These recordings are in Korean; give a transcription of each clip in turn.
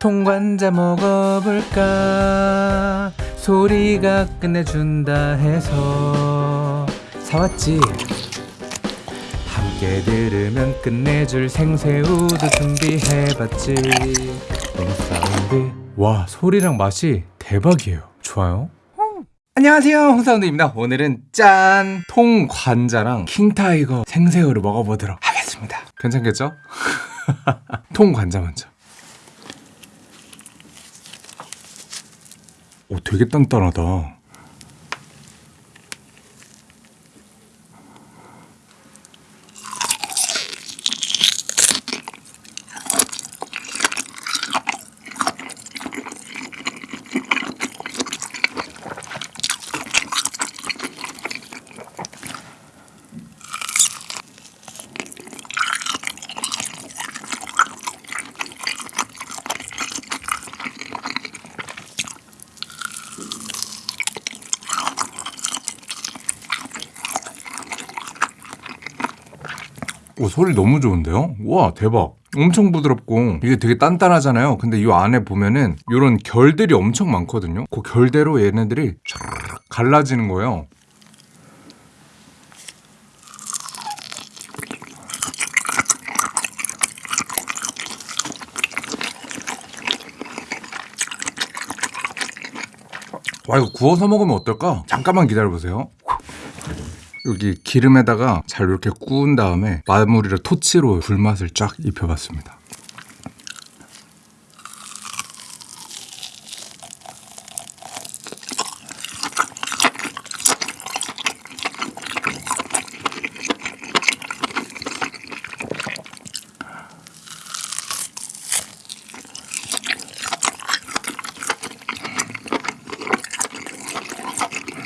통관자 먹어볼까? 소리가 끝내준다 해서. 사왔지? 함께 들으면 끝내줄 생새우도 준비해봤지. 너무 사운드 와 소리랑 맛이 대박이에요. 좋아요? 안녕하세요. 홍사운드입니다. 오늘은 짠! 통관자랑 king tiger 생새우를 먹어보도록 하겠습니다. 괜찮겠죠? 통관자 먼저 오 되게 단단하다 오 소리 너무 좋은데요? 와 대박. 엄청 부드럽고 이게 되게 단단하잖아요. 근데 이 안에 보면은 이런 결들이 엄청 많거든요. 그 결대로 얘네들이 촤르르 갈라지는 거예요. 와 이거 구워서 먹으면 어떨까? 잠깐만 기다려보세요 여기 기름에다가 잘 이렇게 구운 다음에 마무리를 토치로 불맛을 쫙 입혀봤습니다.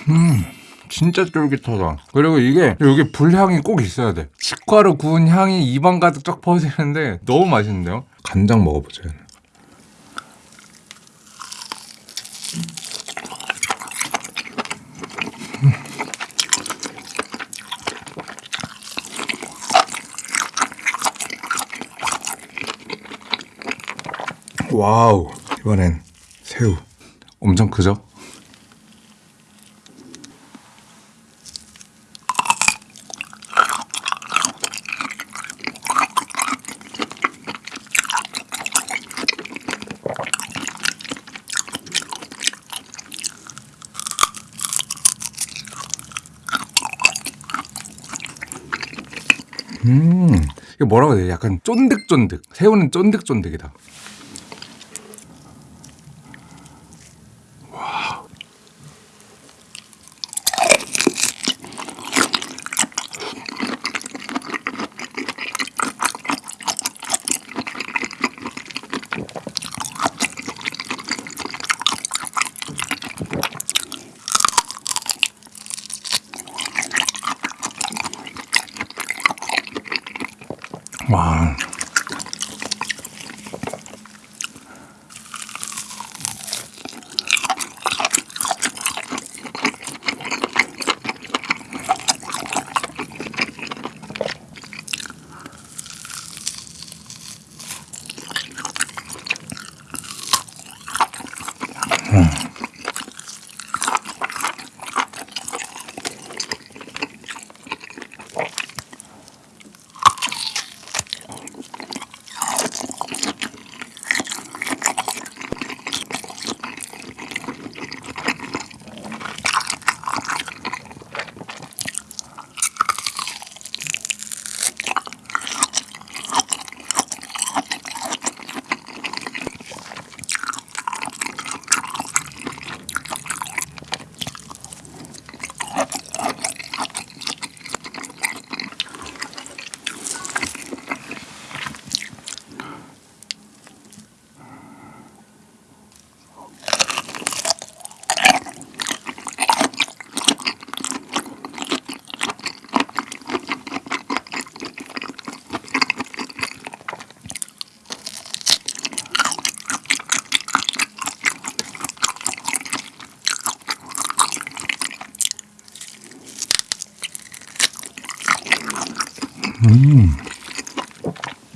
음. 진짜 쫄깃하다. 그리고 이게 여기 불향이 꼭 있어야 돼. 직화로 구운 향이 입안 가득 쫙 퍼지는데 너무 맛있는데요? 간장 먹어보자. 음. 와우 이번엔 새우 엄청 크죠? 음, 이거 뭐라고 해야 돼? 약간 쫀득쫀득. 새우는 쫀득쫀득이다. 와. 와.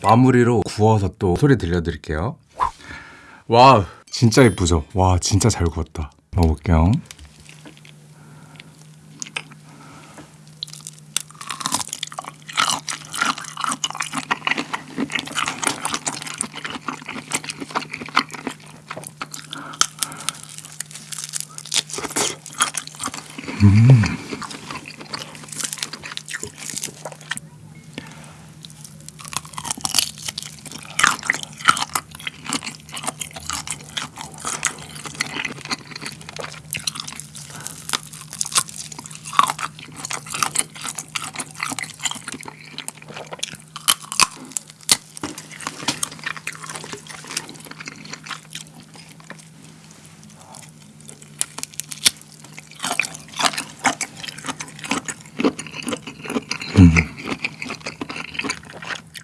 마무리로 구워서 또 소리 들려드릴게요. 와 진짜 예쁘죠? 와 진짜 잘 구웠다. 먹어볼게요.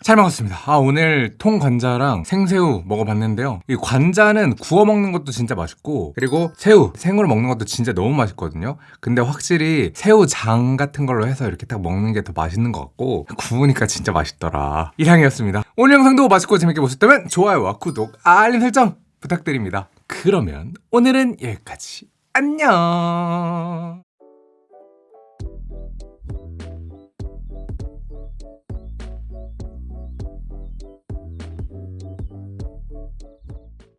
잘 먹었습니다. 아, 오늘 통관자랑 생새우 먹어봤는데요. 이 관자는 구워 먹는 것도 진짜 맛있고, 그리고 새우, 생으로 먹는 것도 진짜 너무 맛있거든요. 근데 확실히 새우장 같은 걸로 해서 이렇게 딱 먹는 게 더 맛있는 것 같고, 구우니까 진짜 맛있더라. 이상이었습니다. 오늘 영상도 맛있고 재밌게 보셨다면 좋아요와 구독, 알림 설정 부탁드립니다. 그러면 오늘은 여기까지. 안녕!